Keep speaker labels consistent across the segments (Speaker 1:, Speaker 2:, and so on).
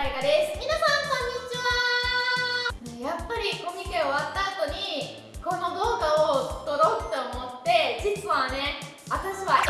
Speaker 1: 大我です皆さんこんにちはやっぱりコミケ終わった後にこの動画を撮ろうと思って実はね私は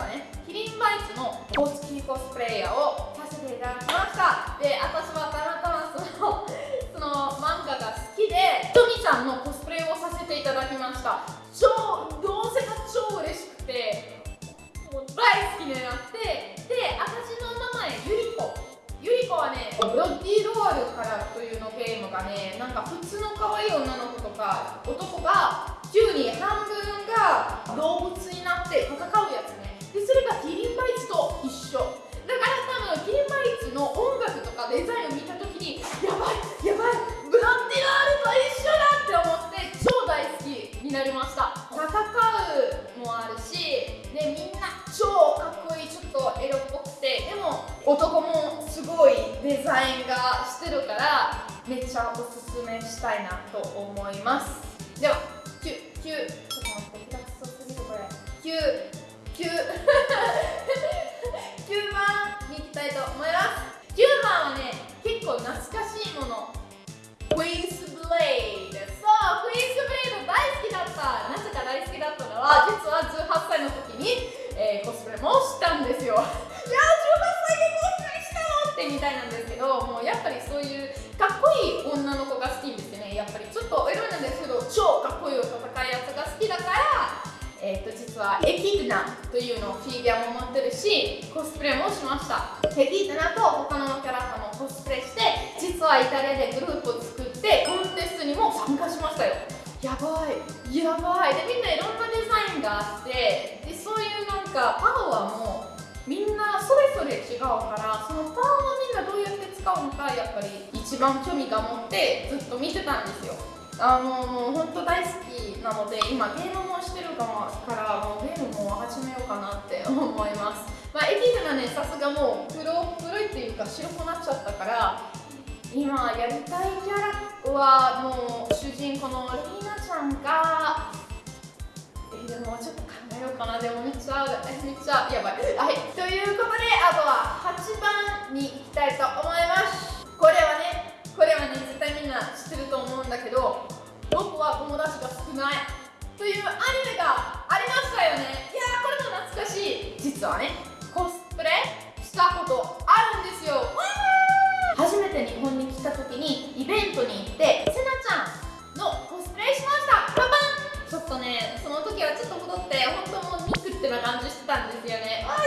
Speaker 1: はねキリンバイツの公式コスプレイヤーをさせていただきました。で私はたまたまその その漫画が好きでトミちゃんのコスプレをさせていただきました。超どうせか超嬉しくてもう大好きになってで私の名前ゆりこゆりこはねブロッディロワールからというのゲームがねなんか普通の可愛い女の子とか男が急に半分が動物になってそれがキリンバイツと一緒。だから多分キリンバイツの音楽とかデザインを見た時にやばいやばいブロッディロワールと一緒だって思って超大好きになりました。戦うもあるしでみんな超かっこいいちょっとエロっぽくてでも男もすごいデザインがしてるからめっちゃおすすめしたいなと思います。では9 9ちょっと待って下手くそすぎるこれ。9 9 9番に行きたいと思います。9番はね結構懐かしいもの。クイーンスブレイドそうクイーンスブレイド大好きだったなぜか大好きだったのは実は18歳の時に、えーコスプレもしたんですよ。いやー18歳でコスプレしたのってみたいなんですけどもうやっぱりそういうかっこいい女の子が好きですね。やっぱりちょっとエロいなんですけど超かっこいい戦いやつが好きだからえー、と実はエキーナ。いうのをフィギュアも持ってるしコスプレもしました。エキーナと他のキャラクターもコスプレして実はイタリアでグループを作ってコンテストにも参加しましたよ。やばい。やばい。でみんないろんなデザインがあってでそういうなんかパワーもみんなそれぞれ違うからそのパワーをみんなどうやって使うのかやっぱり一番興味が持ってずっと見てたんですよあのもう本当大好きなので今ゲームもしてるからもうゲームも始めようかなって思います。まあエキーナねさすがもう黒黒いっていうか白くなっちゃったから今やりたいキャラはもう主人公のリーナちゃんがえでもちょっと考えようかな。でもめっちゃめっちゃやばい。はいということであとは8番に行きたいと思います。これはねこれはね絶対みんな知ってると思うんだけど僕は友達が少ないというアニメがありましたよね。いやーこれも懐かしい。実はねコスプレしたことあるんですよ。初めて日本に来た時にイベントに行ってせなちゃんのコスプレしました。パパン！ちょっとねその時はちょっと戻って本当もうニックってな感じしてたんですよね。あ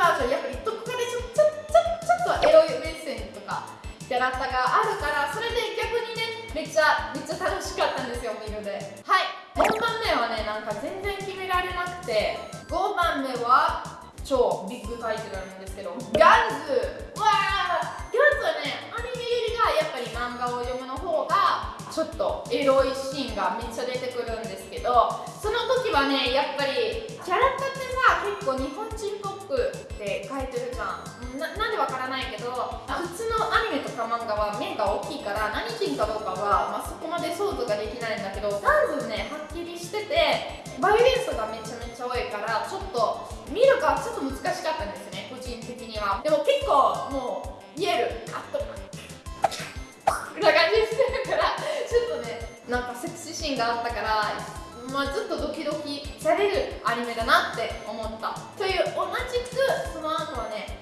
Speaker 1: バージョンやっぱりどこかでちょちょちょちょっとエロい目線とかキャラクターがあるからそれで逆にねめっちゃめっちゃ楽しかったんですよ見るで。はい。4番目はねなんか全然決められなくて5番目は超ビッグタイトルなんですけどガンズ。わあガンズはねアニメよりがやっぱり漫画を読むの方がちょっとエロいシーンがめっちゃ出てくるんですけどその時はねやっぱりキャラクターってさ結構日本人っぽくって書いてるじゃん。ななんでわからないけど普通のアニメとか漫画は目が大きいから何人かどうかは、まあ、そこまで想像ができないんだけどガンズねはっきりしててバイオレンスがめちゃめちゃ多いからちょっと見るかちょっと難しかったんですね個人的には。でも結構もう見える。カットな感じしてるからちょっとねなんかセクシーシーンがあったからまあ、ずっとドキドキされるアニメだなって思った。という同じくその後はね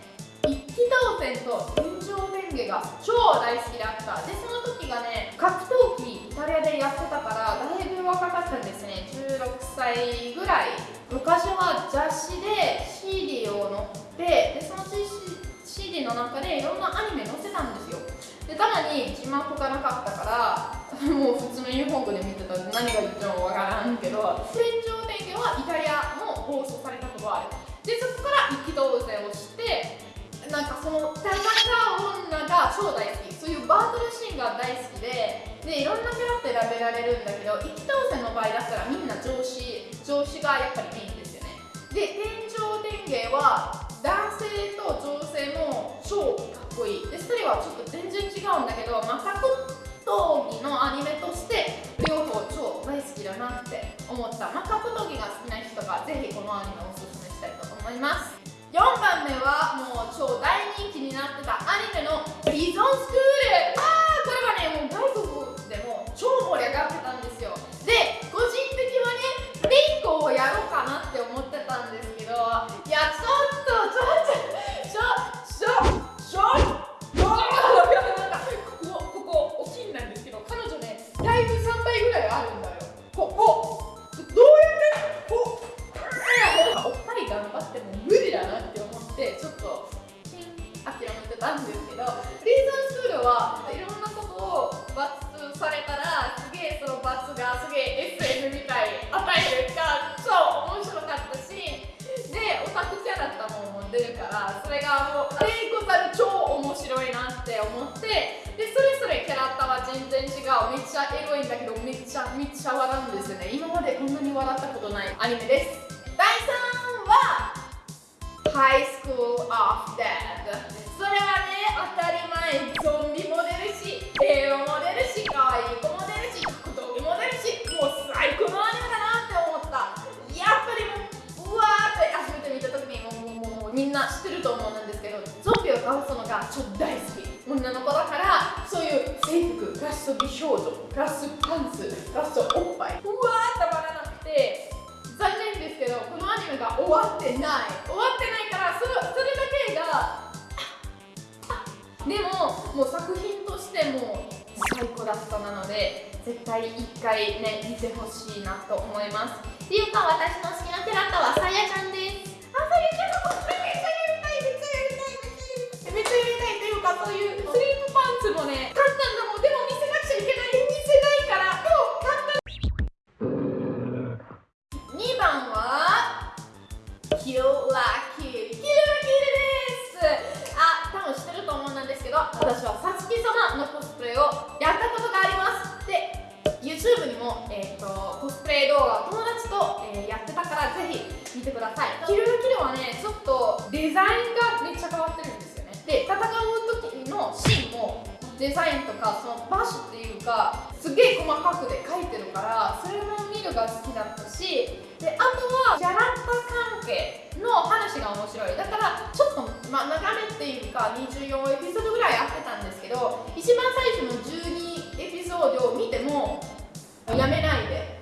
Speaker 1: 一気当選と天井レンゲが超大好きだった。でその時がね格闘技イタリアでやってたからだいぶ若かったんですね。16歳ぐらい。昔は雑誌で CD を載ってでその CD の中でいろんなアニメ載せたんですよ。でたまに字幕がなかったから もう普通の日本語で見てた。何が言ってもわからんけど天井レンゲはイタリアも放送されたことがある。でそこから一気当選をしてなんかその戦う女が超大好き。そういうバートルシーンが大好きででいろんなキャラって選べられるんだけど一気当選の場合だったらみんな上司上司がやっぱりメインですよね。で天井電源は男性と女性も超かっこいい。でそれはちょっと全然違うんだけど、まあ、思います。4番目。ってでそれぞれキャラクターは全然違う。めっちゃエロいんだけどめっちゃめっちゃ笑うんですよね。今までこんなに笑ったことないアニメです。第3は High School of Death ラスパンツラスおっぱい。うわーたまらなくて残念ですけどこのアニメが終わってない。終わってないからそそれだけがでももう作品としても最高だったなので絶対一回ね見てほしいなと思います。っていうか私の好きなキャラクターはさやちゃんです。あさやちゃんのコスプレめっちゃやりたいめっちゃやりたいめっちゃやりたいめっちゃやりたいというかそういうスリープパンツもねてください。キルラキルはねちょっとデザインがめっちゃ変わってるんですよね。で戦う時のシーンもデザインとかそのバッシュっていうかすげえ細かくで描いてるからそれも見るが好きだったしであとはキャラクター関係の話が面白い。だからちょっと、まあ、長めっていうか24エピソードぐらいやってたんですけど一番最初の12エピソードを見てもやめないで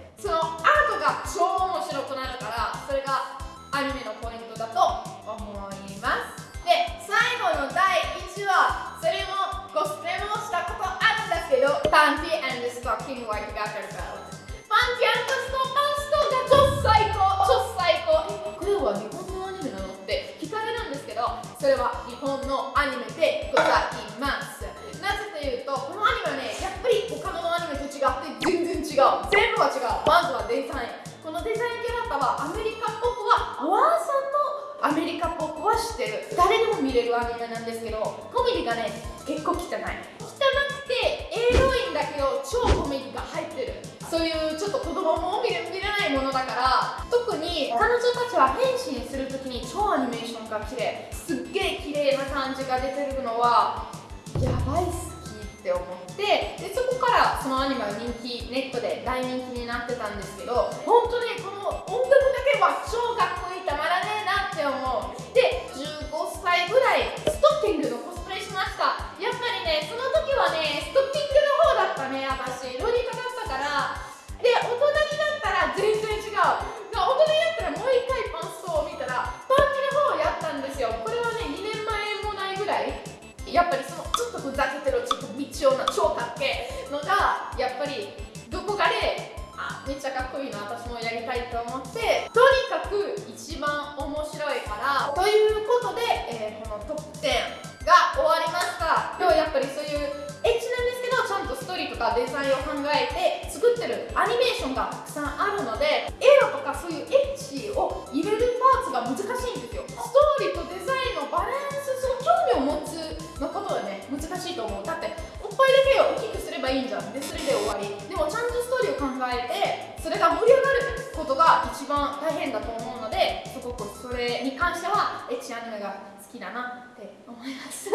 Speaker 1: るんだけどパンティ and stocking white garter belt パンティストパンストが超最高超最高えこれは日本のアニメなのって聞かれるんですけどそれは日本のアニメでございます。なぜというとこのアニメはねやっぱり他のアニメと違って全然違う。全部は違う。まずはデザイン。このデザインキャラクターはアメリカっぽくはアワンさんのアメリカっぽくは知ってる。誰でも見れるアニメなんですけどコメディがね彼女たちは変身するときに超アニメーションが綺麗すっげえ綺麗な感じが出てるのはやばい好きって思ってでそこからそのアニメは人気ネットで大人気になってたんですけど本当にこの音楽だけは超かっこいいたまらねえなって思う。で15歳ぐらいストッキングのコスプレしました。やっぱりねその時はねストッキングの方だったね私。ロリカだったかとかデザインを考えて作ってるアニメーションがたくさんあるので映画とかそういうエッチを入れるパーツが難しいんですよ。ストーリーとデザインのバランスその興味を持つのことはね難しいと思う。だっておっぱいだけを大きくすればいいんじゃん。でそれで終わり。でもちゃんとストーリーを考えてそれが盛り上がることが一番大変だと思うのですごくそれに関してはエッチアニメが好きだなって思います。